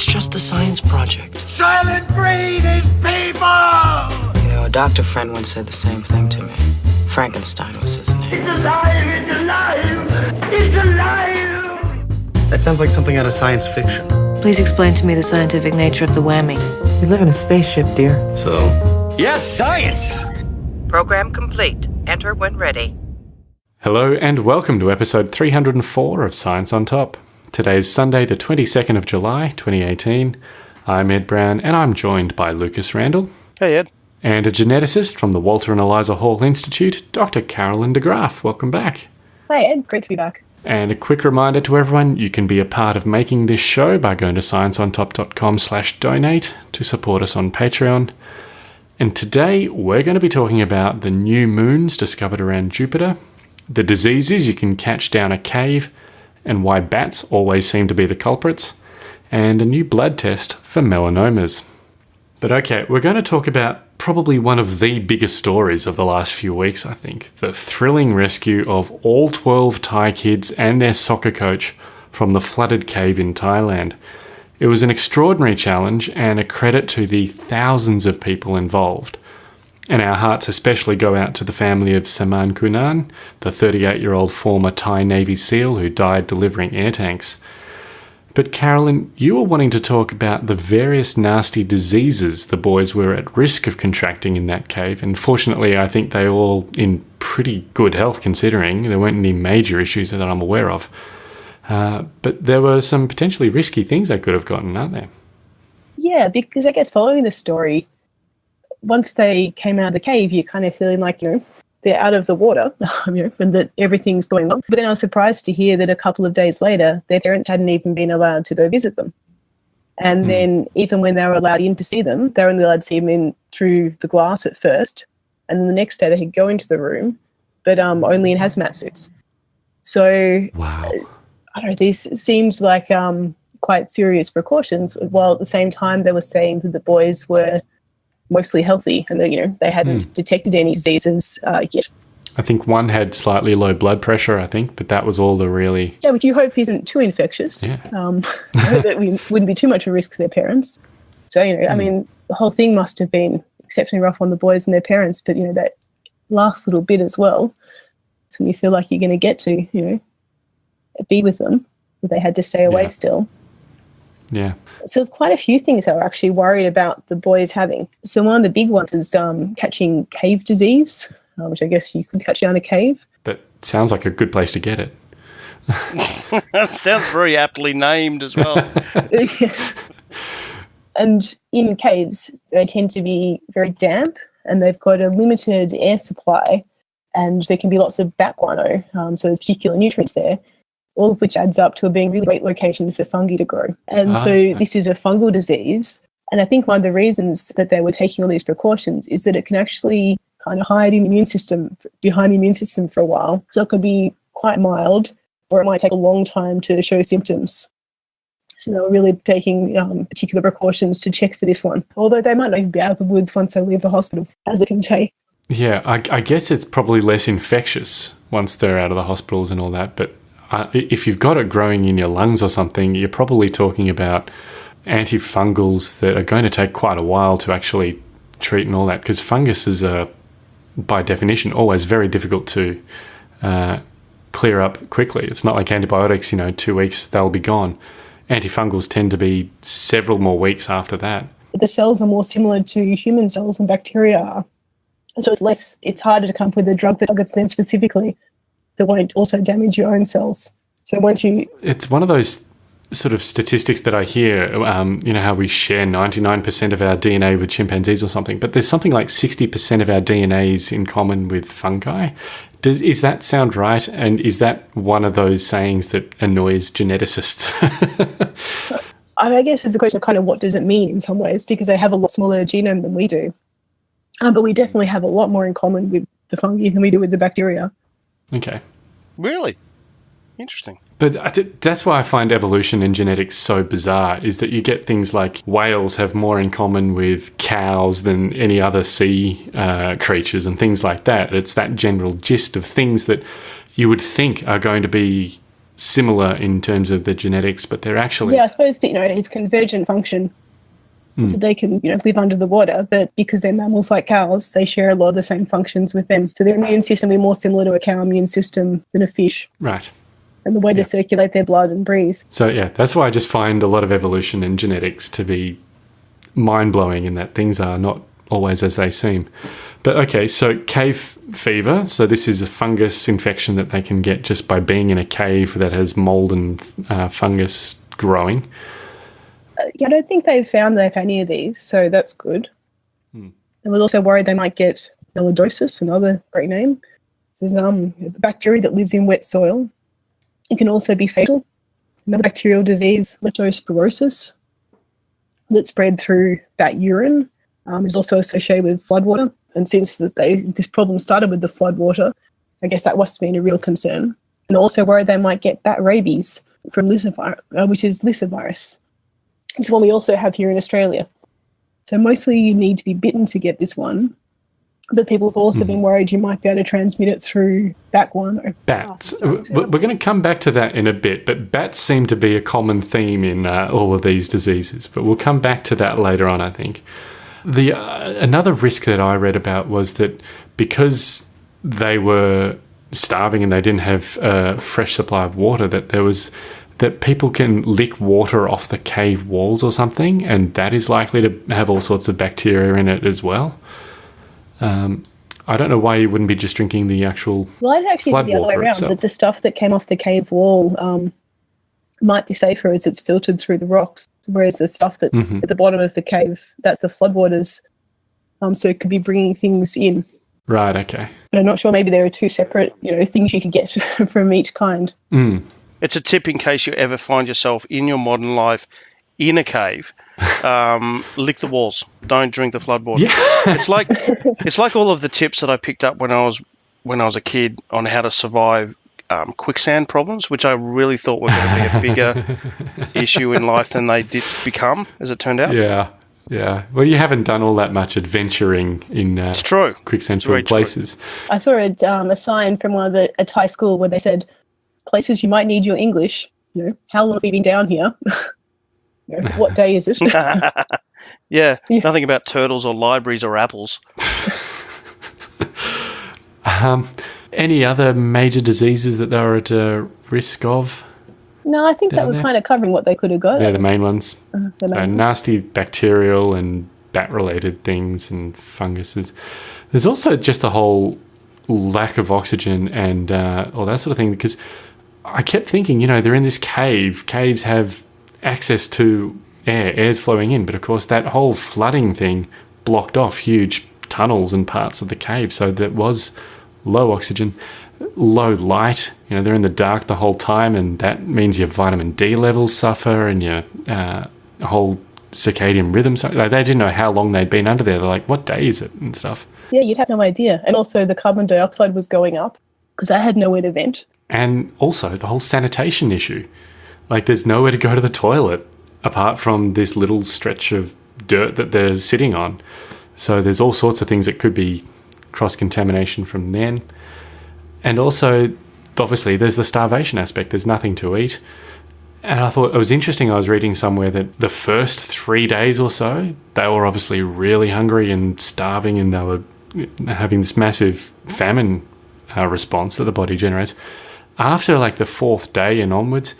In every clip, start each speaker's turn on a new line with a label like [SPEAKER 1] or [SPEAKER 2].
[SPEAKER 1] It's just a science project.
[SPEAKER 2] Soylent Green is people!
[SPEAKER 1] You know, a doctor friend once said the same thing to me. Frankenstein was his name.
[SPEAKER 2] It's alive! It's alive! It's alive!
[SPEAKER 3] That sounds like something out of science fiction.
[SPEAKER 4] Please explain to me the scientific nature of the whammy.
[SPEAKER 1] We live in a spaceship, dear.
[SPEAKER 3] So,
[SPEAKER 5] Yes, science!
[SPEAKER 6] Program complete. Enter when ready.
[SPEAKER 7] Hello and welcome to episode 304 of Science on Top. Today is Sunday, the 22nd of July, 2018. I'm Ed Brown and I'm joined by Lucas Randall
[SPEAKER 8] Hey, Ed.
[SPEAKER 7] and a geneticist from the Walter and Eliza Hall Institute, Dr. Carolyn de Graaf. Welcome back.
[SPEAKER 9] Hi, Ed. Great to be back.
[SPEAKER 7] And a quick reminder to everyone, you can be a part of making this show by going to scienceontop.com slash donate to support us on Patreon. And today we're going to be talking about the new moons discovered around Jupiter, the diseases you can catch down a cave, and why bats always seem to be the culprits, and a new blood test for melanomas. But okay, we're going to talk about probably one of the biggest stories of the last few weeks, I think. The thrilling rescue of all 12 Thai kids and their soccer coach from the flooded cave in Thailand. It was an extraordinary challenge and a credit to the thousands of people involved. And our hearts especially go out to the family of Saman Kunan, the 38 year old former Thai Navy SEAL who died delivering air tanks. But Carolyn, you were wanting to talk about the various nasty diseases the boys were at risk of contracting in that cave, and fortunately, I think they all in pretty good health considering there weren't any major issues that I'm aware of. Uh, but there were some potentially risky things they could have gotten, aren't there?
[SPEAKER 9] Yeah, because I guess following the story, once they came out of the cave, you're kind of feeling like, you know, they're out of the water, you know, and that everything's going well. But then I was surprised to hear that a couple of days later, their parents hadn't even been allowed to go visit them. And then even when they were allowed in to see them, they were only allowed to see them in through the glass at first. And then the next day they could go into the room, but um, only in hazmat suits. So
[SPEAKER 7] Wow.
[SPEAKER 9] I don't know, these seemed like um, quite serious precautions, while at the same time they were saying that the boys were mostly healthy and that, you know, they hadn't detected any diseases uh, yet.
[SPEAKER 7] I think one had slightly low blood pressure, I think, but that was all the really.
[SPEAKER 9] Yeah, which you hope he isn't too infectious.
[SPEAKER 7] Yeah.
[SPEAKER 9] Um, that we wouldn't be too much of a risk to their parents. So, you know, I mean, the whole thing must have been exceptionally rough on the boys and their parents, but, you know, that last little bit as well. So you feel like you're going to get to, you know, be with them, but they had to stay away
[SPEAKER 7] Yeah.
[SPEAKER 9] still.
[SPEAKER 7] Yeah.
[SPEAKER 9] So there's quite a few things they were actually worried about the boys having. So one of the big ones was um, catching cave disease, uh, which I guess you could catch down a cave.
[SPEAKER 7] That sounds like a good place to get it.
[SPEAKER 8] That sounds very aptly named as well.
[SPEAKER 9] and in caves, they tend to be very damp and they've got a limited air supply and there can be lots of bat guano, um, so there's particular nutrients there, all of which adds up to a being a really great location for fungi to grow. And
[SPEAKER 7] Ah,
[SPEAKER 9] so this is a fungal disease. And I think one of the reasons that they were taking all these precautions is that it can actually kind of hide in the immune system, behind the immune system for a while. So it could be quite mild or it might take a long time to show symptoms. So they were really taking um, particular precautions to check for this one. Although they might not even be out of the woods once they leave the hospital, as it can take.
[SPEAKER 7] Yeah, I, I guess it's probably less infectious once they're out of the hospitals and all that. But uh, if you've got it growing in your lungs or something, you're probably talking about antifungals that are going to take quite a while to actually treat and all that. Because funguses are, by definition, always very difficult to uh, clear up quickly. It's not like antibiotics, you know, two weeks, they'll be gone. Antifungals tend to be several more weeks after that.
[SPEAKER 9] The cells are more similar to human cells and bacteria. So it's less, it's harder to come up with a drug that targets them specifically that won't also damage your own cells. So once you,
[SPEAKER 7] it's one of those sort of statistics that I hear. Um, you know how we share ninety nine percent of our DNA with chimpanzees or something, but there's something like sixty percent of our DNAs in common with fungi. Does is that sound right? And is that one of those sayings that annoys geneticists?
[SPEAKER 9] I mean, I guess it's a question of kind of what does it mean in some ways because they have a lot smaller genome than we do. Um, but we definitely have a lot more in common with the fungi than we do with the bacteria.
[SPEAKER 7] okay.
[SPEAKER 8] Really? Interesting.
[SPEAKER 7] But I th- that's why I find evolution and genetics so bizarre is that you get things like whales have more in common with cows than any other sea uh, creatures and things like that. It's that general gist of things that you would think are going to be similar in terms of the genetics, but they're actually
[SPEAKER 9] Yeah, I suppose you know it's convergent function, so they can you know live under the water. But because they're mammals like cows, they share a lot of the same functions with them. So their immune system will be more similar to a cow immune system than a fish,
[SPEAKER 7] right.
[SPEAKER 9] and the way they circulate their blood and breathe.
[SPEAKER 7] So yeah, that's why I just find a lot of evolution and genetics to be mind blowing in that things are not always as they seem. But okay, so cave fever. So this is a fungus infection that they can get just by being in a cave that has mold and uh, fungus growing.
[SPEAKER 9] Yeah, I don't think they've found they've had any of these, so that's good. And we're also worried they might get melioidosis, another great name. This is um, a bacteria that lives in wet soil. It can also be fatal. Another bacterial disease, leptospirosis, that spread through bat urine, um, is also associated with floodwater. And since that they this problem started with the floodwater, I guess that must have been a real concern. And also worried they might get bat rabies from lyssavirus, uh, which is lyssavirus, which is one we also have here in Australia. So mostly you need to be bitten to get this one. But people have also been worried you might be able to transmit it through bat guano.
[SPEAKER 7] Bats.
[SPEAKER 9] Oh,
[SPEAKER 7] We're going to come back to that in a bit, but bats seem to be a common theme in uh, all of these diseases. But we'll come back to that later on, I think. The uh, another risk that I read about was that because they were starving and they didn't have a fresh supply of water, that there was that people can lick water off the cave walls or something, and that is likely to have all sorts of bacteria in it as well. Um, I don't know why you wouldn't be just drinking the actual
[SPEAKER 9] Well, I'd actually think the other way around,
[SPEAKER 7] itself.
[SPEAKER 9] that the stuff that came off the cave wall um, might be safer as it's filtered through the rocks, whereas the stuff that's
[SPEAKER 7] Mhm.
[SPEAKER 9] at the bottom of the cave, that's the floodwaters. Um, so it could be bringing things in.
[SPEAKER 7] right. Okay.
[SPEAKER 9] But I'm not sure. Maybe there are two separate, you know, things you could get from each kind.
[SPEAKER 7] Mm.
[SPEAKER 8] It's a tip in case you ever find yourself in your modern life in a cave. Um, lick the walls. Don't drink the floodwater.
[SPEAKER 7] Yeah.
[SPEAKER 8] It's like it's like all of the tips that I picked up when I was when I was a kid on how to survive um, quicksand problems, which I really thought were going to be a bigger issue in life than they did become, as it turned out.
[SPEAKER 7] Yeah. Yeah. Well, you haven't done all that much adventuring in uh,
[SPEAKER 8] It's true.
[SPEAKER 7] quicksand
[SPEAKER 8] It's very
[SPEAKER 7] filled
[SPEAKER 8] true.
[SPEAKER 7] places.
[SPEAKER 9] I saw a, um, a sign from one of the a Thai school where they said, "Places you might need your English. You know, how long have you been down here? You know, what day is it?"
[SPEAKER 8] Yeah,
[SPEAKER 9] Yeah.
[SPEAKER 8] nothing about turtles or libraries or apples.
[SPEAKER 7] Um, any other major diseases that they were at uh, risk of?
[SPEAKER 9] no, I think that was
[SPEAKER 7] there?
[SPEAKER 9] kind of covering what they could have got.
[SPEAKER 7] They're the main ones.
[SPEAKER 9] The
[SPEAKER 7] So
[SPEAKER 9] main-
[SPEAKER 7] nasty bacterial and bat related things and funguses. There's also just a whole lack of oxygen and uh, all that sort of thing because I kept thinking, you know, they're in this cave. Caves have access to air, air's flowing in, but of course that whole flooding thing blocked off huge tunnels and parts of the cave. So there was low oxygen, low light. You know, they're in the dark the whole time, and that means your vitamin D levels suffer and your uh, whole circadian rhythm. So like, they didn't know how long they'd been under there. They're like, "What day is it?" and stuff.
[SPEAKER 9] Yeah, you'd have no idea. And also, the carbon dioxide was going up because I had nowhere to vent.
[SPEAKER 7] And also the whole sanitation issue. Like, there's nowhere to go to the toilet apart from this little stretch of dirt that they're sitting on. So there's all sorts of things that could be cross contamination from then. And also, obviously, there's the starvation aspect. There's nothing to eat. And I thought it was interesting. I was reading somewhere that the first three days or so, they were obviously really hungry and starving, and they were having this massive famine uh, response that the body generates. After like the fourth day and onwards,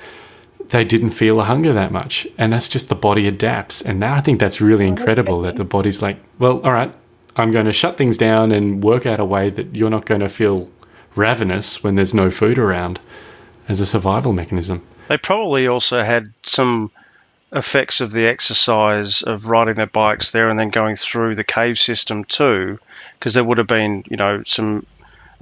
[SPEAKER 7] they didn't feel a hunger that much, and that's just the body adapts. And now I think that's really incredible that the body's like, well, all right, I'm going to shut things down and work out a way that you're not going to feel ravenous when there's no food around as a survival mechanism.
[SPEAKER 8] They probably also had some effects of the exercise of riding their bikes there and then going through the cave system too, because there would have been, you know, some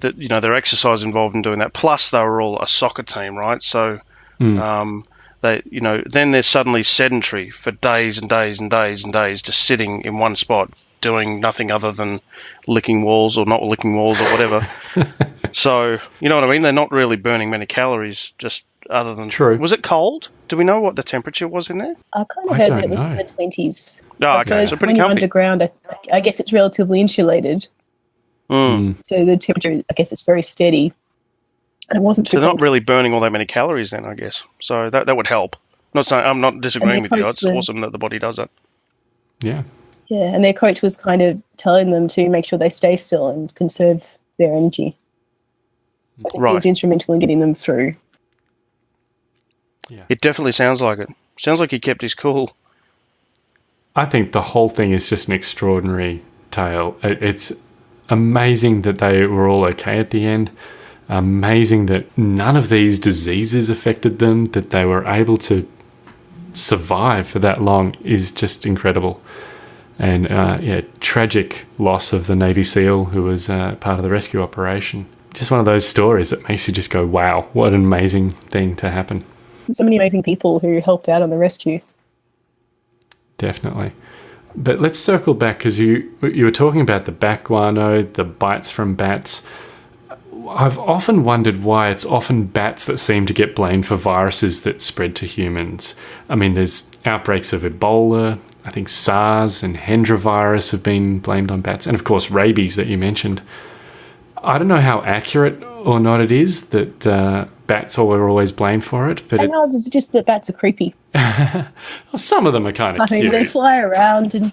[SPEAKER 8] that you know their exercise involved in doing that. Plus, they were all a soccer team, right? So, um, they, you know, then they're suddenly sedentary for days and days and days and days, just sitting in one spot, doing nothing other than licking walls or not licking walls or whatever. so, you know what I mean? They're not really burning many calories, just other than
[SPEAKER 7] True.
[SPEAKER 8] Was it cold? Do we know what the temperature was in there?
[SPEAKER 9] I kind of heard that it was
[SPEAKER 7] know.
[SPEAKER 9] in the twenties.
[SPEAKER 8] Oh,
[SPEAKER 9] I
[SPEAKER 8] okay,
[SPEAKER 9] suppose
[SPEAKER 8] so
[SPEAKER 9] when
[SPEAKER 8] pretty
[SPEAKER 9] you're underground, I, I guess it's relatively insulated,
[SPEAKER 8] Mm.
[SPEAKER 9] so the temperature, I guess, it's very steady. And it wasn't too
[SPEAKER 8] So they're not really burning all that many calories then, I guess. So that that would help. Not saying I'm not disagreeing with you.
[SPEAKER 9] coach
[SPEAKER 8] It's
[SPEAKER 9] was-
[SPEAKER 8] awesome that the body does that.
[SPEAKER 7] Yeah.
[SPEAKER 9] Yeah, and their coach was kind of telling them to make sure they stay still and conserve their energy. So I think he
[SPEAKER 8] Right.
[SPEAKER 9] was instrumental in getting them through. Yeah.
[SPEAKER 8] It definitely sounds like it. Sounds like he kept his cool.
[SPEAKER 7] I think the whole thing is just an extraordinary tale. It's amazing that they were all okay at the end. Amazing that none of these diseases affected them, that they were able to survive for that long is just incredible. And uh, yeah, tragic loss of the Navy SEAL who was uh, part of the rescue operation. Just one of those stories that makes you just go, wow, what an amazing thing to happen.
[SPEAKER 9] So many amazing people who helped out on the rescue.
[SPEAKER 7] Definitely. But let's circle back because you you were talking about the bat guano, the bites from bats. I've often wondered why it's often bats that seem to get blamed for viruses that spread to humans. I mean, there's outbreaks of Ebola. I think SARS and Hendra virus have been blamed on bats, and of course rabies that you mentioned. I don't know how accurate or not it is that uh, bats are always blamed for it, but
[SPEAKER 9] I
[SPEAKER 7] it,
[SPEAKER 9] know it's just that bats are creepy.
[SPEAKER 7] some of them are kind of I
[SPEAKER 9] mean,
[SPEAKER 7] cute.
[SPEAKER 9] they fly around and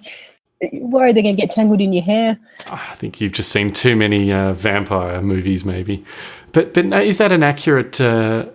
[SPEAKER 9] you're they're going to get tangled in your hair.
[SPEAKER 7] I think you've just seen too many uh, vampire movies, maybe. But but is that an accurate uh,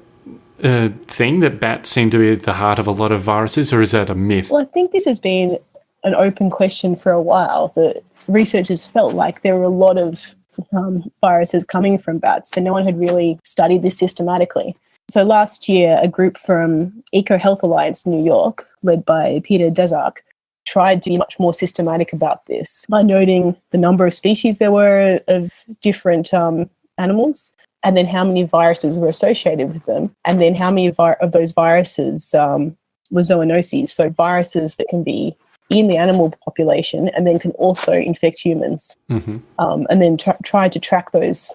[SPEAKER 7] uh, thing that bats seem to be at the heart of a lot of viruses, or is that a myth?
[SPEAKER 9] Well, I think this has been an open question for a while. The researchers felt like there were a lot of um, viruses coming from bats, but no one had really studied this systematically. So last year, a group from Eco Health Alliance New York, led by Peter Daszak, tried to be much more systematic about this by noting the number of species there were of different um, animals, and then how many viruses were associated with them, and then how many of those viruses um, were zoonoses, so viruses that can be in the animal population and then can also infect humans,
[SPEAKER 7] hmm
[SPEAKER 9] um, and then tr- tried to track those.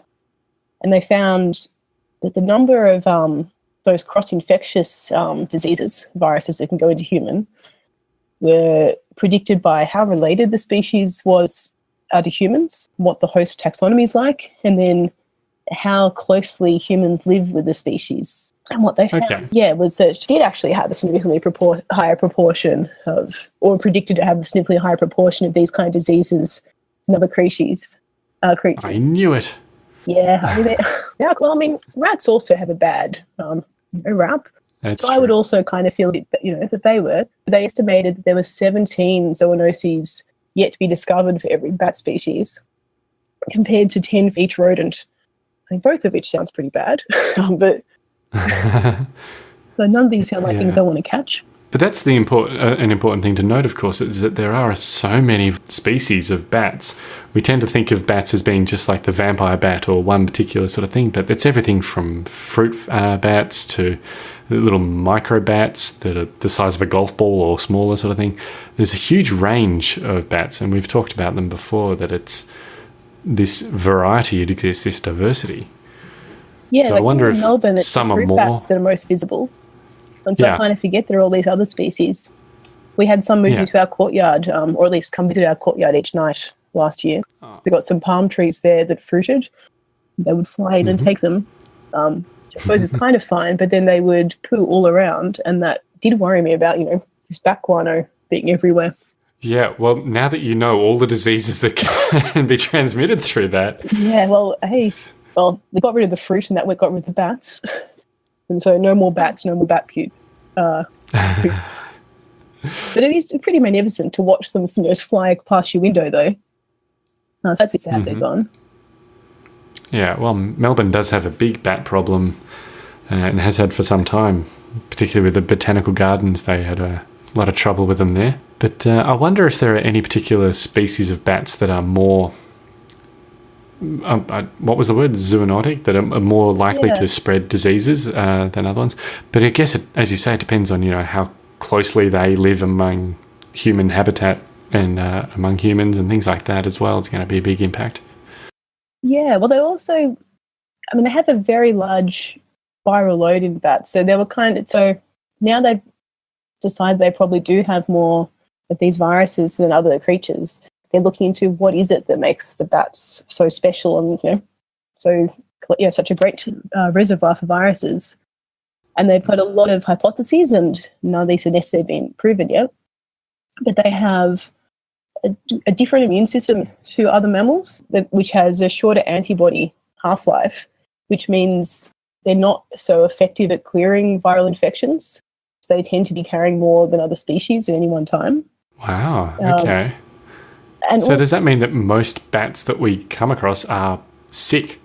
[SPEAKER 9] And they found that the number of um, those cross-infectious um, diseases, viruses that can go into human, were predicted by how related the species was uh, to humans, what the host taxonomy is like, and then how closely humans live with the species. And what they found,
[SPEAKER 7] Okay.
[SPEAKER 9] yeah, was that she did actually have a significantly propor- higher proportion of, or predicted to have a significantly higher proportion of these kind of diseases in other creatures. Uh, creatures.
[SPEAKER 7] I knew it.
[SPEAKER 9] Yeah, I mean, yeah. Well, I mean, rats also have a bad um, rap.
[SPEAKER 7] That's
[SPEAKER 9] So I would also kind of feel, that, you know, that they were. They estimated that there were 17 zoonoses yet to be discovered for every bat species, compared to 10 for each rodent. I mean, both of which sounds pretty bad, um, but but none of these sound like things I want to catch.
[SPEAKER 7] But that's the important, uh, an important thing to note, of course, is that there are so many species of bats. We tend to think of bats as being just like the vampire bat or one particular sort of thing, but it's everything from fruit uh, bats to little micro bats that are the size of a golf ball or smaller sort of thing. There's a huge range of bats, and we've talked about them before. That it's this variety, it exists, this diversity.
[SPEAKER 9] Yeah,
[SPEAKER 7] So I
[SPEAKER 9] like
[SPEAKER 7] wonder
[SPEAKER 9] in
[SPEAKER 7] if
[SPEAKER 9] Melbourne, it's
[SPEAKER 7] some
[SPEAKER 9] the
[SPEAKER 7] are
[SPEAKER 9] fruit
[SPEAKER 7] more-
[SPEAKER 9] bats that are most visible, and so
[SPEAKER 7] Yeah.
[SPEAKER 9] I kind of forget there are all these other species. We had some move
[SPEAKER 7] Yeah.
[SPEAKER 9] into our courtyard, um, or at least come visit our courtyard each night last year.
[SPEAKER 7] Oh.
[SPEAKER 9] We got some palm trees there that fruited. They would fly in and
[SPEAKER 7] Mm-hmm.
[SPEAKER 9] take them. Um, I suppose is kind of fine, but then they would poo all around, and that did worry me about you know this bat guano being everywhere.
[SPEAKER 7] Yeah, well, now that you know all the diseases that can be transmitted through that,
[SPEAKER 9] Yeah, well, hey, well, we got rid of the fruit, and that we got rid of the bats, and so no more bats, no more bat puke. Uh, but it is pretty magnificent to watch them you know, just fly past your window, though. Uh, so that's sad they're
[SPEAKER 7] Mhm.
[SPEAKER 9] gone.
[SPEAKER 7] Yeah, well, Melbourne does have a big bat problem uh, and has had for some time, particularly with the botanical gardens. They had a lot of trouble with them there. But uh, I wonder if there are any particular species of bats that are more. Um, uh, what was the word? Zoonotic, that are, are more likely
[SPEAKER 9] Yeah.
[SPEAKER 7] to spread diseases uh, than other ones. But I guess, it, as you say, it depends on you know how closely they live among human habitat and uh, among humans and things like that as well. It's going to be a big impact.
[SPEAKER 9] Yeah, well, they also, I mean, they have a very large viral load in bats. So they were kind of, so now they've decided they probably do have more of these viruses than other creatures. They're looking into what is it that makes the bats so special and, you know, so know, such a great uh, reservoir for viruses. And they've got a lot of hypotheses, and none of these have necessarily been proven yet. But they have a, a different immune system to other mammals, that, which has a shorter antibody half life, which means they're not so effective at clearing viral infections. So they tend to be carrying more than other species at any one time.
[SPEAKER 7] Wow.
[SPEAKER 9] Um,
[SPEAKER 7] Okay.
[SPEAKER 9] And
[SPEAKER 7] so does that mean that most bats that we come across are sick?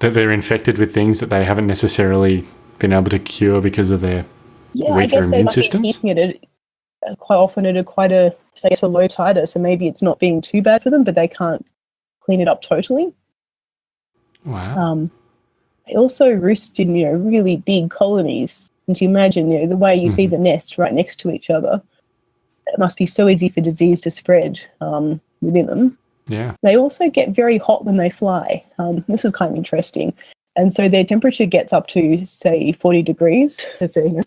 [SPEAKER 7] That they're infected with things that they haven't necessarily been able to cure because of their
[SPEAKER 9] yeah, I
[SPEAKER 7] weaker
[SPEAKER 9] guess they
[SPEAKER 7] immune systems?
[SPEAKER 9] be it at, uh, quite often at a quite a, I guess, a low titer. So maybe it's not being too bad for them, but they can't clean it up totally.
[SPEAKER 7] wow.
[SPEAKER 9] Um, they also roost in you know really big colonies. And to imagine you know the way you see the nest right next to each other, it must be so easy for disease to spread um, within them.
[SPEAKER 7] yeah.
[SPEAKER 9] They also get very hot when they fly. Um, this is kind of interesting. And so their temperature gets up to, say, 40 degrees as they're you know,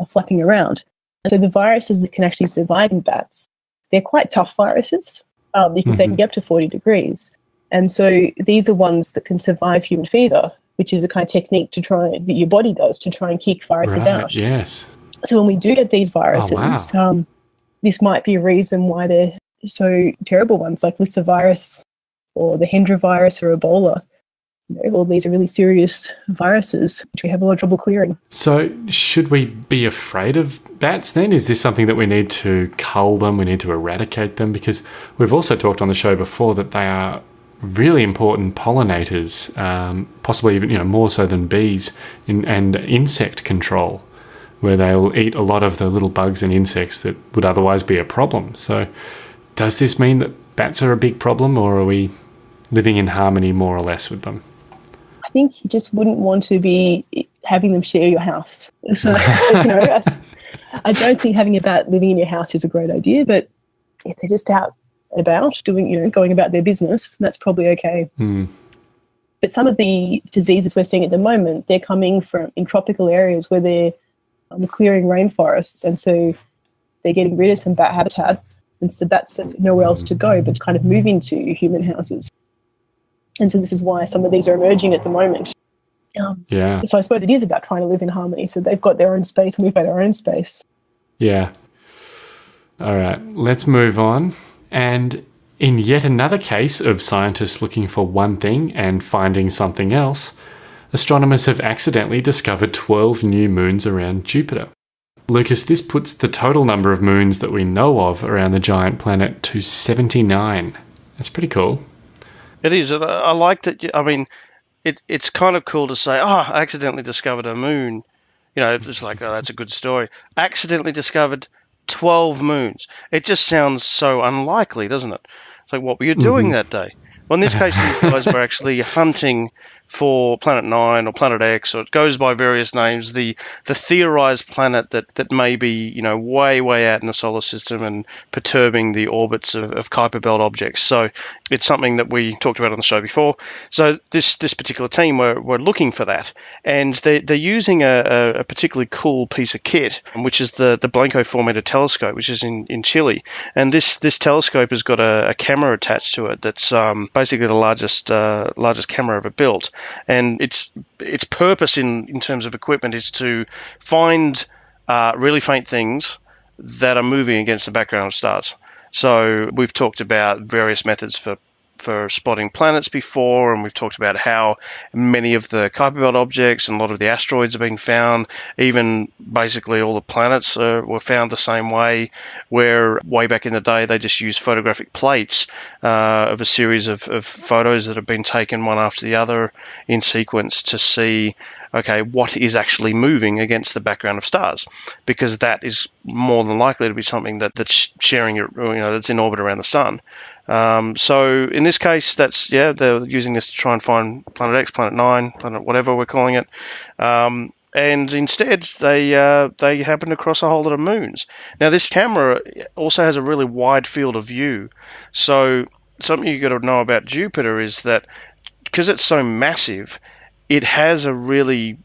[SPEAKER 9] are flapping around. And so the viruses that can actually survive in bats, they're quite tough viruses um, because they can
[SPEAKER 7] Mhm.
[SPEAKER 9] get up to 40 degrees. And so these are ones that can survive human fever, which is a kind of technique to try that your body does to try and kick viruses
[SPEAKER 7] Right.
[SPEAKER 9] out.
[SPEAKER 7] Yes.
[SPEAKER 9] So when we do get these viruses,
[SPEAKER 7] wow.
[SPEAKER 9] um, this might be a reason why they're so terrible ones like lyssavirus or the Hendra virus or Ebola. You know, all these are really serious viruses which we have a lot of trouble clearing.
[SPEAKER 7] So, should we be afraid of bats then? Is this something that we need to cull them? We need to eradicate them? Because we've also talked on the show before that they are really important pollinators, um, possibly even you know more so than bees, in, and insect control, where they will eat a lot of the little bugs and insects that would otherwise be a problem. So, does this mean that bats are a big problem, or are we living in harmony more or less with them?
[SPEAKER 9] I think you just wouldn't want to be having them share your house. So, you know, I, don't think having a bat living in your house is a great idea, but if they're just out and about doing, you know, going about their business, that's probably okay.
[SPEAKER 7] Hmm.
[SPEAKER 9] But some of the diseases we're seeing at the moment, they're coming from in tropical areas where they're um, clearing rainforests, and so they're getting rid of some bat habitat, and so have nowhere else to go but to kind of move into human houses. And so this is why some of these are emerging at the moment. Um,
[SPEAKER 7] Yeah.
[SPEAKER 9] so I suppose it is about trying to live in harmony. So they've got their own space, and we've got our own space.
[SPEAKER 7] Yeah. All right, let's move on. And in yet another case of scientists looking for one thing and finding something else, astronomers have accidentally discovered 12 new moons around Jupiter. Lucas, this puts the total number of moons that we know of around the giant planet to 79. That's pretty cool.
[SPEAKER 8] It is. I like that. I mean, it, it's kind of cool to say, oh, I accidentally discovered a moon. You know, it's like, oh, that's a good story. Accidentally discovered 12 moons. It just sounds so unlikely, doesn't it? It's like, what were you doing mm-hmm. that day? Well, in this case, these guys were actually hunting for Planet Nine or Planet X, or it goes by various names. The the theorized planet that, that may be you know way way out in the solar system and perturbing the orbits of, of Kuiper Belt objects. So it's something that we talked about on the show before. So this this particular team were, were looking for that, and they they're using a, a, particularly cool piece of kit, which is the the Blanco four meter telescope, which is in, in Chile. And this this telescope has got a, a camera attached to it that's um, basically the largest uh, largest camera ever built, and its its purpose in in terms of equipment is to find uh, really faint things that are moving against the background of stars. So we've talked about various methods for for spotting planets before, and we've talked about how many of the Kuiper Belt objects and a lot of the asteroids have been found. Even basically all the planets uh, were found the same way, where way back in the day they just used photographic plates uh, of a series of, of photos that have been taken one after the other in sequence to see okay, what is actually moving against the background of stars, because that is more than likely to be something that, that's sharing your, you know, that's in orbit around the sun. Um, so in this case, that's yeah, they're using this to try and find Planet X, Planet Nine, Planet whatever we're calling it. Um, and instead, they uh, they happen to cross a whole lot of moons. Now, this camera also has a really wide field of view. So something you got to know about Jupiter is that because it's so massive, it has a really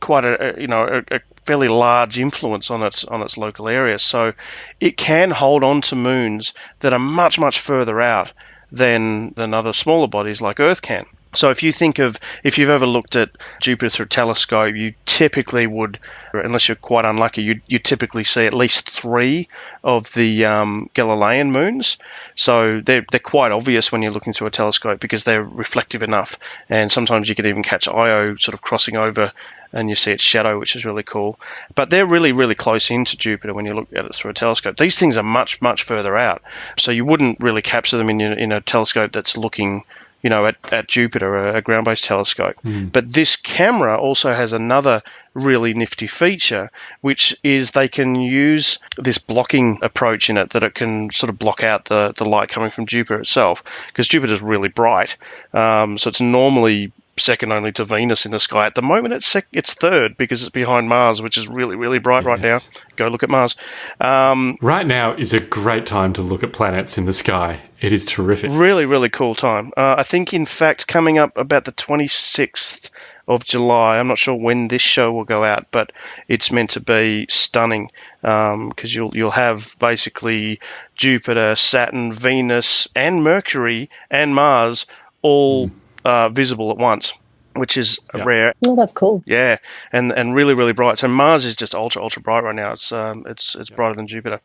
[SPEAKER 8] quite a, you know a, a fairly large influence on its on its local area. So it can hold on to moons that are much much further out than than other smaller bodies like Earth can. So if you think of if you've ever looked at Jupiter through a telescope, you typically would, unless you're quite unlucky, you you typically see at least three of the um, Galilean moons. So they're they're quite obvious when you're looking through a telescope because they're reflective enough, and sometimes you can even catch Io sort of crossing over. And you see its shadow, which is really cool. But they're really, really close into Jupiter when you look at it through a telescope. These things are much, much further out. So you wouldn't really capture them in, your, in a telescope that's looking you know, at, at Jupiter, a, ground based telescope.
[SPEAKER 7] Mm.
[SPEAKER 8] But this camera also has another really nifty feature, which is they can use this blocking approach in it that it can sort of block out the, the light coming from Jupiter itself, because Jupiter's really bright. Um, so it's normally second only to Venus in the sky. At the moment, it's sec- it's third because it's behind Mars, which is really really bright right now. Go look at Mars. Um,
[SPEAKER 7] Right now is a great time to look at planets in the sky. It is terrific.
[SPEAKER 8] really really cool time. Uh, I think in fact coming up about the 26th of July. I'm not sure when this show will go out, but it's meant to be stunning because you'll you'll have basically Jupiter, Saturn, Venus, and Mercury and Mars all uh, visible at once, which is
[SPEAKER 7] Yeah.
[SPEAKER 8] rare.
[SPEAKER 9] Oh, that's cool.
[SPEAKER 8] Yeah, and and really really bright. So Mars is just ultra ultra bright right now. It's um it's it's brighter than Jupiter.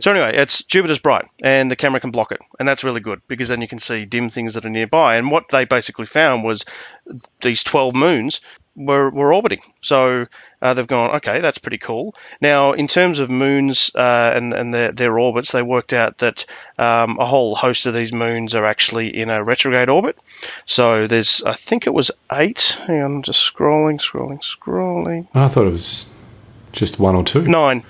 [SPEAKER 8] So anyway, it's Jupiter's bright, and the camera can block it, and that's really good because then you can see dim things that are nearby. And what they basically found was these twelve moons were were orbiting. So uh, they've gone, okay, that's pretty cool. Now, in terms of moons uh, and and their, their orbits, they worked out that um, a whole host of these moons are actually in a retrograde orbit. So there's, I think it was eight. Hang on, I'm just scrolling, scrolling, scrolling.
[SPEAKER 7] I thought it was just one or two.
[SPEAKER 8] Nine.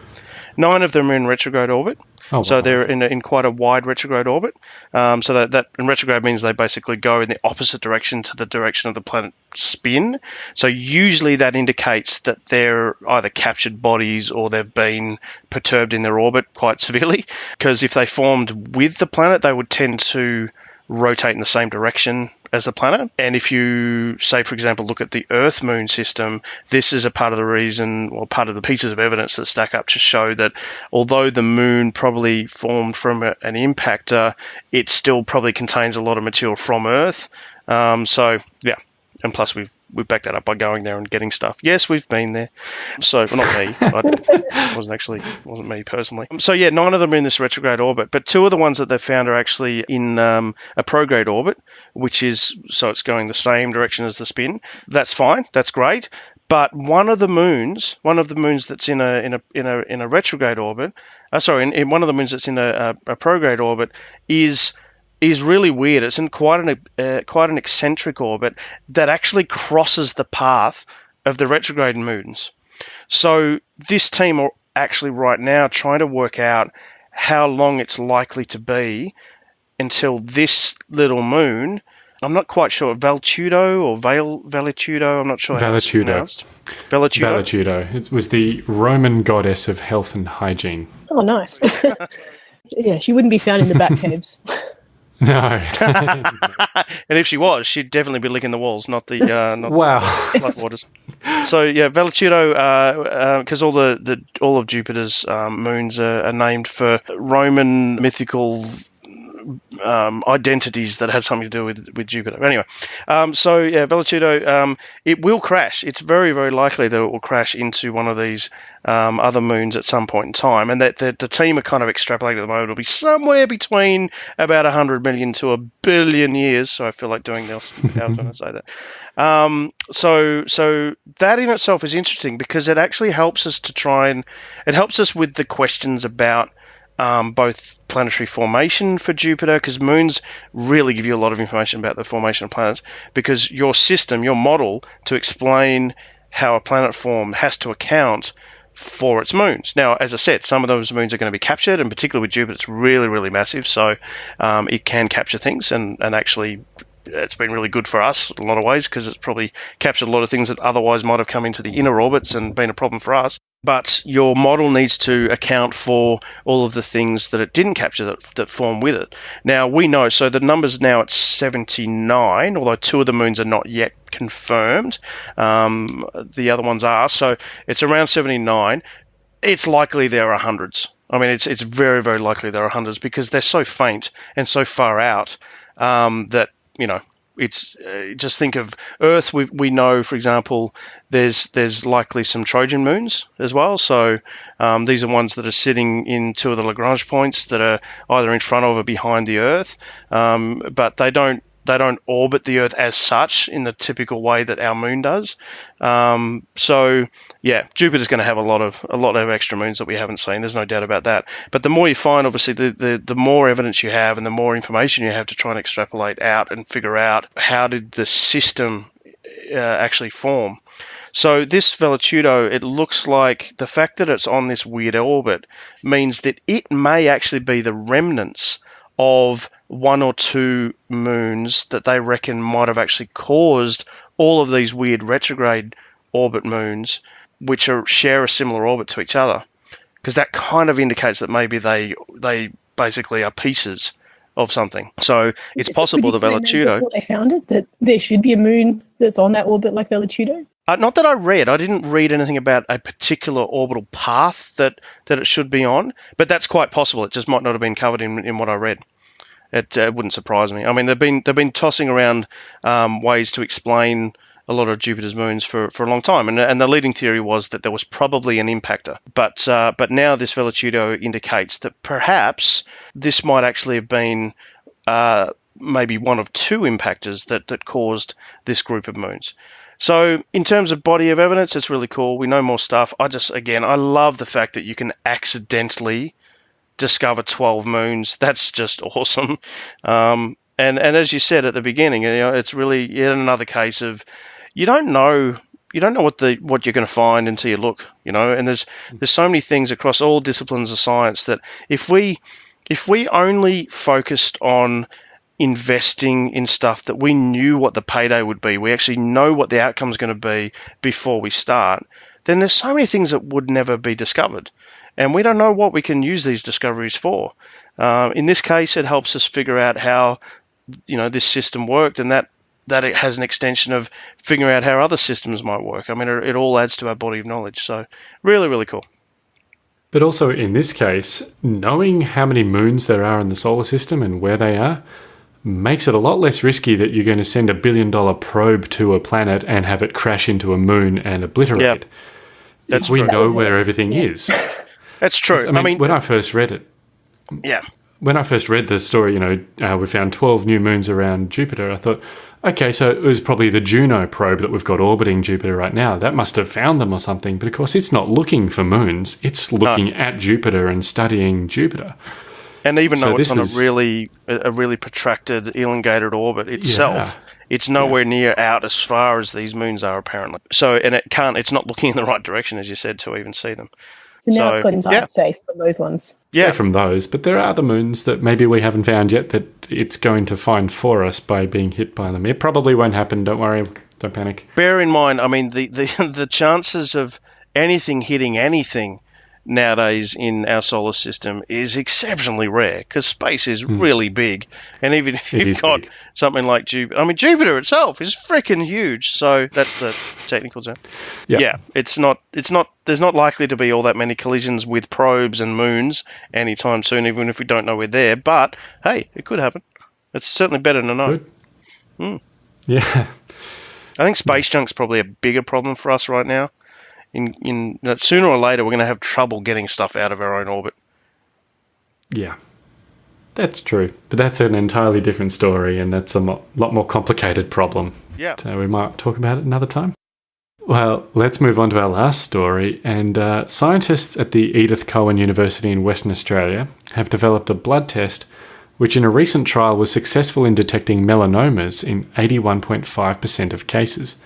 [SPEAKER 8] Nine of them are in retrograde orbit.
[SPEAKER 7] Oh,
[SPEAKER 8] So
[SPEAKER 7] wow.
[SPEAKER 8] they're in, a, in quite a wide retrograde orbit. Um, so that, that in retrograde means they basically go in the opposite direction to the direction of the planet's spin. So usually that indicates that they're either captured bodies or they've been perturbed in their orbit quite severely. Because if they formed with the planet, they would tend to rotate in the same direction as the planet. And if you, say, for example, look at the Earth Moon system, this is a part of the reason, or part of the pieces of evidence that stack up to show that although the moon probably formed from an impactor, it still probably contains a lot of material from Earth. Um, so, yeah. And plus, we've we've backed that up by going there and getting stuff. Yes, we've been there. So, well, not me. I wasn't actually wasn't me personally. So yeah, nine of them are in this retrograde orbit, but two of the ones that they've found are actually in um, a prograde orbit, which is so it's going the same direction as the spin. That's fine. That's great. But one of the moons, one of the moons that's in a in a in a in a retrograde orbit, uh, sorry, in, in one of the moons that's in a, a, a prograde orbit is is really weird. It's in quite an uh, quite an eccentric orbit that actually crosses the path of the retrograde moons. So this team are actually right now trying to work out how long it's likely to be until this little moon. I'm not quite sure Valtudo or Val Valetudo. I'm not sure how it's
[SPEAKER 7] Valetudo.
[SPEAKER 8] pronounced. Valetudo.
[SPEAKER 7] Valetudo. It was the Roman goddess of health and hygiene.
[SPEAKER 9] Oh, nice. yeah, she wouldn't be found in the bat caves.
[SPEAKER 7] No.
[SPEAKER 8] and if she was, she'd definitely be licking the walls, not the uh, not
[SPEAKER 7] wow.
[SPEAKER 8] floodwaters. So yeah, Valetudo, because all the, the all of Jupiter's um, moons are, are named for Roman mythical um, identities that had something to do with, with Jupiter. Anyway, um, so yeah, Valetudo, um, it will crash. It's very very likely that it will crash into one of these um, other moons at some point in time, and that the, the team are kind of extrapolating at the moment. It'll be somewhere between about 100 million to a billion years. So I feel like doing this when I say that. Um, so so that in itself is interesting because it actually helps us to try and it helps us with the questions about um, both planetary formation for Jupiter, because moons really give you a lot of information about the formation of planets, because your system, your model to explain how a planet formed has to account for its moons. Now, as I said, some of those moons are going to be captured, and particularly with Jupiter, it's really, really massive, so um, it can capture things and, and actually it's been really good for us in a lot of ways because it's probably captured a lot of things that otherwise might have come into the inner orbits and been a problem for us. But your model needs to account for all of the things that it didn't capture that, that form with it. Now, we know, so the number's now at 79, although two of the moons are not yet confirmed. Um, the other ones are. So it's around 79. It's likely there are hundreds. I mean, it's, it's very, very likely there are hundreds because they're so faint and so far out um, that you know, it's uh, just think of Earth. We, we know, for example, there's there's likely some Trojan moons as well. So um, these are ones that are sitting in two of the Lagrange points that are either in front of or behind the Earth, um, but they don't they don't orbit the Earth as such in the typical way that our Moon does. Um, so yeah, Jupiter's going to have a lot of a lot of extra moons that we haven't seen. There's no doubt about that. But the more you find, obviously, the, the the more evidence you have and the more information you have to try and extrapolate out and figure out how did the system uh, actually form. So this Velotudo, it looks like the fact that it's on this weird orbit means that it may actually be the remnants of one or two moons that they reckon might have actually caused all of these weird retrograde orbit moons, which are share a similar orbit to each other, because that kind of indicates that maybe they they basically are pieces of something. So it's possible the Velotudo.
[SPEAKER 9] They found it that there should be a moon that's on that orbit like Velotudo.
[SPEAKER 8] Uh, not that I read. I didn't read anything about a particular orbital path that, that it should be on, but that's quite possible. It just might not have been covered in, in what I read. It uh, wouldn't surprise me. I mean, they've been they've been tossing around um, ways to explain a lot of Jupiter's moons for, for a long time, and, and the leading theory was that there was probably an impactor. But uh, but now this Velotudo indicates that perhaps this might actually have been uh, maybe one of two impactors that, that caused this group of moons. So, in terms of body of evidence, it's really cool. We know more stuff. I just, again, I love the fact that you can accidentally discover 12 moons. That's just awesome. Um, and, and as you said at the beginning, you know, it's really yet another case of you don't know you don't know what the what you're going to find until you look, you know. And there's there's so many things across all disciplines of science that if we if we only focused on investing in stuff that we knew what the payday would be, we actually know what the outcome is going to be before we start, then there's so many things that would never be discovered. And we don't know what we can use these discoveries for. Um, in this case, it helps us figure out how you know this system worked, and that that it has an extension of figuring out how other systems might work. I mean, it, it all adds to our body of knowledge. So, really, really cool.
[SPEAKER 7] But also in this case, knowing how many moons there are in the solar system and where they are makes it a lot less risky that you're going to send a billion dollar probe to a planet and have it crash into a moon and obliterate.
[SPEAKER 8] Yeah,
[SPEAKER 7] it.
[SPEAKER 8] that's
[SPEAKER 7] we
[SPEAKER 8] true.
[SPEAKER 7] know where everything is.
[SPEAKER 8] That's true.
[SPEAKER 7] I mean, when I first read it,
[SPEAKER 8] yeah,
[SPEAKER 7] when I first read the story, you know, uh, we found 12 new moons around Jupiter. I thought, okay, so it was probably the Juno probe that we've got orbiting Jupiter right now. That must have found them or something. But of course, it's not looking for moons, it's looking at Jupiter and studying Jupiter.
[SPEAKER 8] And even
[SPEAKER 7] So
[SPEAKER 8] though it's on
[SPEAKER 7] was-
[SPEAKER 8] a really a a really protracted, elongated orbit itself, it's nowhere near out as far as these moons are apparently. So, and it can't. It's not looking in the right direction, as you said, to even see them.
[SPEAKER 9] So now
[SPEAKER 8] So,
[SPEAKER 9] it's got himself
[SPEAKER 8] yeah.
[SPEAKER 9] safe from those ones.
[SPEAKER 7] Yeah.
[SPEAKER 8] Yeah.
[SPEAKER 7] from those, but there are other moons that maybe we haven't found yet that it's going to find for us by being hit by them. It probably won't happen. Don't worry. Don't panic.
[SPEAKER 8] Bear in mind, I mean, the the the chances of anything hitting anything nowadays in our solar system is exceptionally rare because space is hmm. really big, and even if.
[SPEAKER 7] It
[SPEAKER 8] you've got
[SPEAKER 7] big.
[SPEAKER 8] something like Jupiter, I mean, Jupiter itself is freaking huge. So that's the technical term.
[SPEAKER 7] Yeah.
[SPEAKER 8] yeah, it's not it's not there's not likely to be all that many collisions with probes and moons anytime soon, even if we don't know we're there. But hey, it could happen. It's certainly better to know.
[SPEAKER 7] Good. Hmm. Yeah.
[SPEAKER 8] I think space junk's probably a bigger problem for us right now. In in that sooner or later we're going to have trouble getting stuff out of our own orbit.
[SPEAKER 7] Yeah. That's true. But that's an entirely different story, and that's a mo- lot more complicated problem.
[SPEAKER 8] Yeah.
[SPEAKER 7] So we might talk about it another time. Well, let's move on to our last story. And uh, scientists at the Edith Cowan University in Western Australia have developed a blood test which, in a recent trial, was successful in detecting melanomas in 81.5% of cases.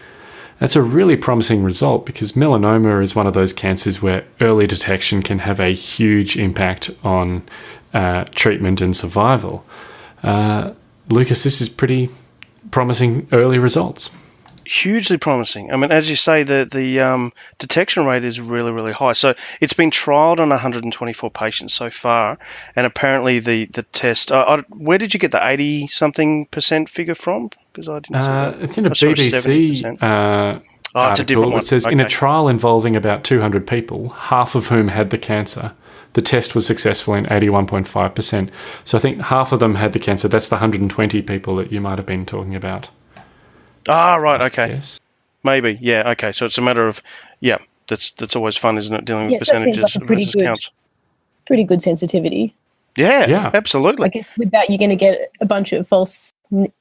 [SPEAKER 7] That's a really promising result because melanoma is one of those cancers where early detection can have a huge impact on uh, treatment and survival. Uh, Lucas, this is pretty promising early results.
[SPEAKER 8] Hugely promising. I mean, as you say, the the um, detection rate is really really high. So it's been trialed on 124 patients so far, and apparently the the test. Uh, I, where did you get the 80 something percent figure from? Because I didn't see
[SPEAKER 7] Uh, it's in a
[SPEAKER 8] I saw
[SPEAKER 7] BBC uh,
[SPEAKER 8] Oh, it's a
[SPEAKER 7] article.
[SPEAKER 8] different one.
[SPEAKER 7] It says in a trial involving about 200 people, half of whom had the cancer. The test was successful in 81.5%. So I think half of them had the cancer. That's the 120 people that you might have been talking about.
[SPEAKER 8] Ah, right. Okay.
[SPEAKER 7] Yes.
[SPEAKER 8] Maybe. Yeah. Okay. So it's a matter of yeah. That's that's always fun, isn't it? Dealing with
[SPEAKER 9] Yes, that seems
[SPEAKER 8] percentages
[SPEAKER 9] like a
[SPEAKER 8] versus
[SPEAKER 9] good-
[SPEAKER 8] counts.
[SPEAKER 9] Pretty good sensitivity.
[SPEAKER 8] Yeah.
[SPEAKER 7] Yeah.
[SPEAKER 8] Absolutely.
[SPEAKER 9] I guess with that, you're going to get a bunch of false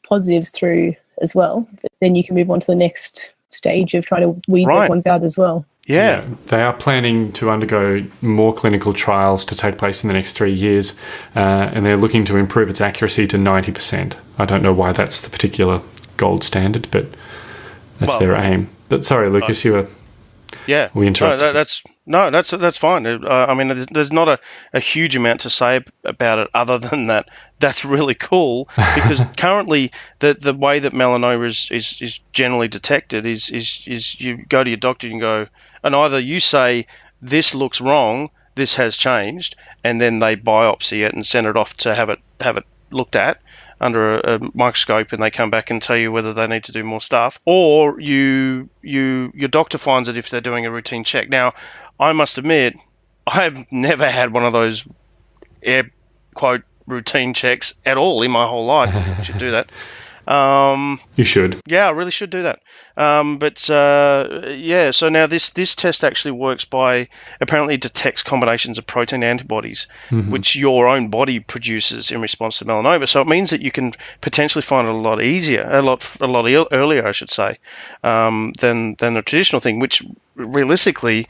[SPEAKER 9] positives through as well. But then you can move on to the next stage of trying to weed
[SPEAKER 8] Right.
[SPEAKER 9] those ones out as well.
[SPEAKER 8] yeah.
[SPEAKER 7] They are planning to undergo more clinical trials to take place in the next three years, uh, and they're looking to improve its accuracy to 90%. I don't know why that's the particular gold standard, but that's
[SPEAKER 8] Well,
[SPEAKER 7] their aim. But sorry, Lucas, you were.
[SPEAKER 8] Yeah,
[SPEAKER 7] We
[SPEAKER 8] no,
[SPEAKER 7] interrupted
[SPEAKER 8] that, that's no, that's that's fine. Uh, I mean, there's, there's not a, a huge amount to say about it other than that that's really cool because currently the the way that melanoma is, is, is generally detected is, is is you go to your doctor and go, and either you say this looks wrong, this has changed, and then they biopsy it and send it off to have it have it looked at under a, a microscope and they come back and tell you whether they need to do more stuff or you you your doctor finds it if they're doing a routine check. Now i must admit i've never had one of those air quote routine checks at all in my whole life. Should do that um,
[SPEAKER 7] You should.
[SPEAKER 8] yeah, I really should do that. Um, but uh, yeah, so now this this test actually works by apparently detects combinations of protein antibodies, which your own body produces in response to melanoma. So it means that you can potentially find it a lot easier, a lot a lot earlier, I should say, um, than than the traditional thing. Which realistically,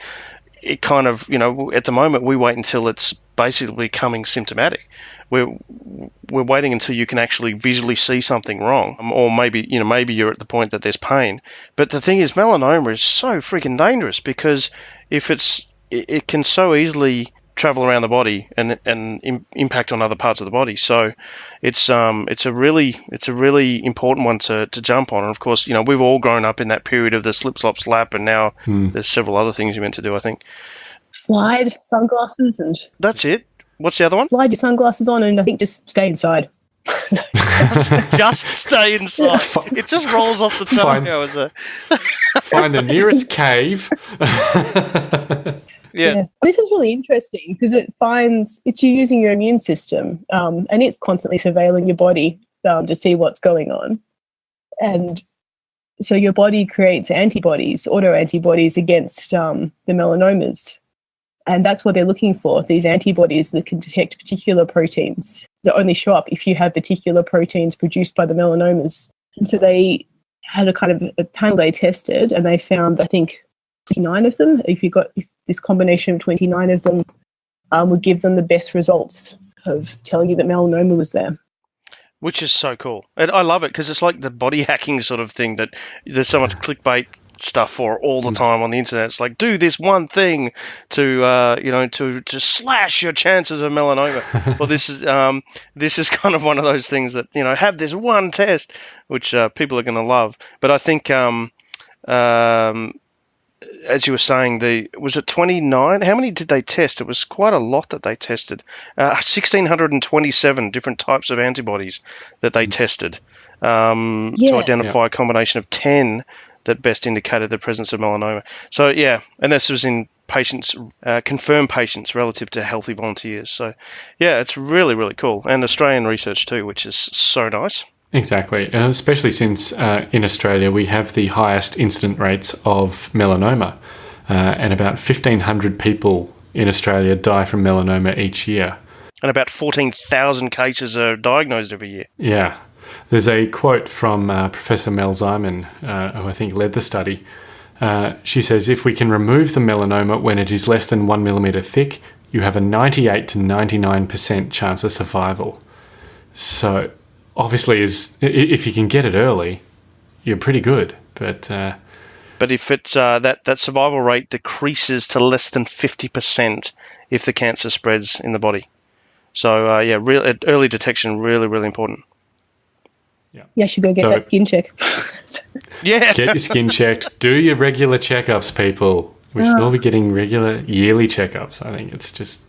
[SPEAKER 8] it kind of you know at the moment we wait until it's basically becoming symptomatic. We're we're waiting until you can actually visually see something wrong, um, or maybe you know maybe you're at the point that there's pain. But the thing is, melanoma is so freaking dangerous because if it's it, it can so easily travel around the body and and Im- impact on other parts of the body. So it's um it's a really it's a really important one to, to jump on. And of course, you know we've all grown up in that period of the slip slop slap, and now there's several other things you're meant to do. I think
[SPEAKER 9] Slide sunglasses and
[SPEAKER 8] that's it. What's the other one?
[SPEAKER 9] slide your sunglasses on, and I think just stay inside.
[SPEAKER 8] just stay inside.
[SPEAKER 7] Fi-
[SPEAKER 8] It just rolls off the tongue.
[SPEAKER 7] Fine.
[SPEAKER 8] now as a-
[SPEAKER 7] Find the nearest cave.
[SPEAKER 8] yeah.
[SPEAKER 9] This is really interesting because it finds it's you using your immune system um, and it's constantly surveilling your body um, to see what's going on. And so your body creates antibodies, auto antibodies against um, the melanomas. And that's what they're looking for these antibodies that can detect particular proteins that only show up if you have particular proteins produced by the melanomas. And so they had a kind of a panel they tested and they found, I think, 29 of them. If you got if this combination of 29 of them, um, would give them the best results of telling you that melanoma was there.
[SPEAKER 8] which is so cool. And I love it because it's like the body hacking sort of thing that there's so much clickbait stuff for all the time on the internet. It's like do this one thing to uh, you know to to slash your chances of melanoma. well, this is um, this is kind of one of those things that you know have this one test which uh, people are going to love. But I think um, um, as you were saying, the was it 29? How many did they test? It was quite a lot that they tested. Uh, 1627 different types of antibodies that they tested um, to
[SPEAKER 9] Yeah.
[SPEAKER 8] identify a combination of 10 that best indicated the presence of melanoma. So yeah, and this was in patients, uh, confirmed patients relative to healthy volunteers. So yeah, it's really really cool, and Australian research too, which is so nice.
[SPEAKER 7] Exactly, uh, especially since uh, in Australia we have the highest incident rates of melanoma, uh, and about 1,500 people in Australia die from melanoma each year.
[SPEAKER 8] And about 14,000 cases are diagnosed every year.
[SPEAKER 7] Yeah. There's a quote from uh, Professor Mel Ziman, uh, who I think led the study. Uh, she says, if we can remove the melanoma when it is less than one millimeter thick, you have a 98 to 99% chance of survival. So, obviously, is if you can get it early, you're pretty good. But uh,
[SPEAKER 8] But if it's uh, that that survival rate decreases to less than fifty percent if the cancer spreads in the body. So uh, yeah, real uh, early detection really really important.
[SPEAKER 9] Yeah, I should go get
[SPEAKER 7] So-
[SPEAKER 9] that skin check.
[SPEAKER 8] Yeah,
[SPEAKER 7] get your skin checked, do your regular checkups, people. We should all be getting regular yearly checkups. I think it's just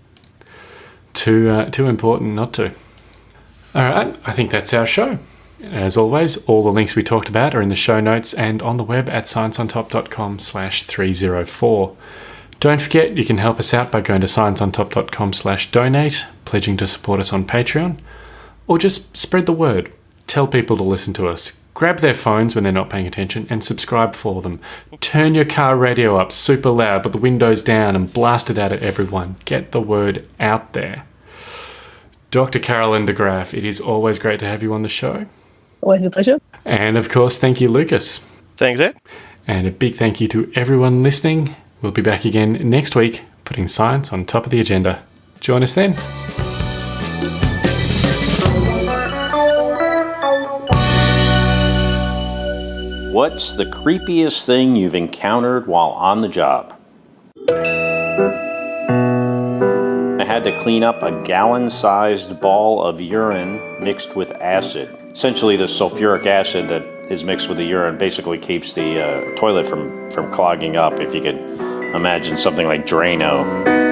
[SPEAKER 7] too uh, too important not to. All right, I think that's our show. As always, all the links we talked about are in the show notes and on the web at scienceontop.com slash 304. Don't forget, you can help us out by going to scienceontop.com slash donate, pledging to support us on Patreon, or just spread the word. Tell people to listen to us. grab their phones when they're not paying attention and subscribe for them. Turn your car radio up super loud, put the windows down, and blast it out at everyone. Get the word out there. Dr. Carolyn de Graaf, it is always great to have you on the show.
[SPEAKER 9] Always a pleasure.
[SPEAKER 7] And of course, thank you, Lucas.
[SPEAKER 8] Thanks, Ed.
[SPEAKER 7] And a big thank you to everyone listening. We'll be back again next week, putting science on top of the agenda. Join us then.
[SPEAKER 5] What's the creepiest thing you've encountered while on the job? Had to clean up a gallon sized ball of urine mixed with acid. Essentially, the sulfuric acid that is mixed with the urine basically keeps the uh, toilet from, from clogging up, if you could imagine something like Drano.